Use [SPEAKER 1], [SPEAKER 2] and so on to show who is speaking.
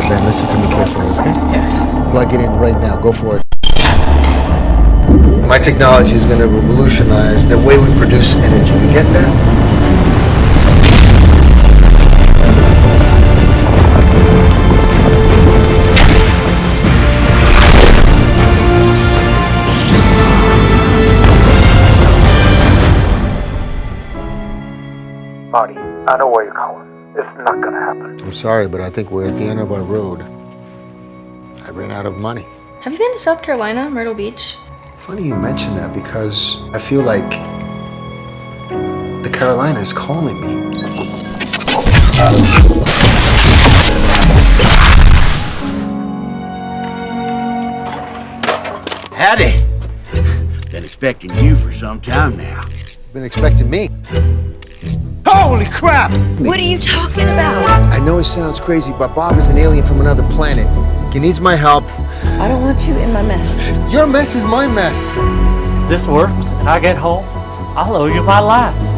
[SPEAKER 1] Ben, listen to me carefully, okay?
[SPEAKER 2] Yeah.
[SPEAKER 1] Plug it in right now. Go for it. My technology is going to revolutionize the way we produce energy. You get that?
[SPEAKER 3] Marty, I know where you're going. It's not gonna happen.
[SPEAKER 1] I'm sorry, but I think we're at the end of our road. I ran out of money.
[SPEAKER 2] Have you been to South Carolina, Myrtle Beach?
[SPEAKER 1] Funny you mention that because I feel like the Carolina is calling me.
[SPEAKER 4] Howdy. Been expecting you for some time now.
[SPEAKER 1] Been expecting me.
[SPEAKER 4] Holy crap!
[SPEAKER 5] What are you talking about?
[SPEAKER 1] I know it sounds crazy, but Bob is an alien from another planet. He needs my help.
[SPEAKER 5] I don't want you in my mess.
[SPEAKER 1] Your mess is my mess.
[SPEAKER 6] this works and I get home, I'll owe you my life.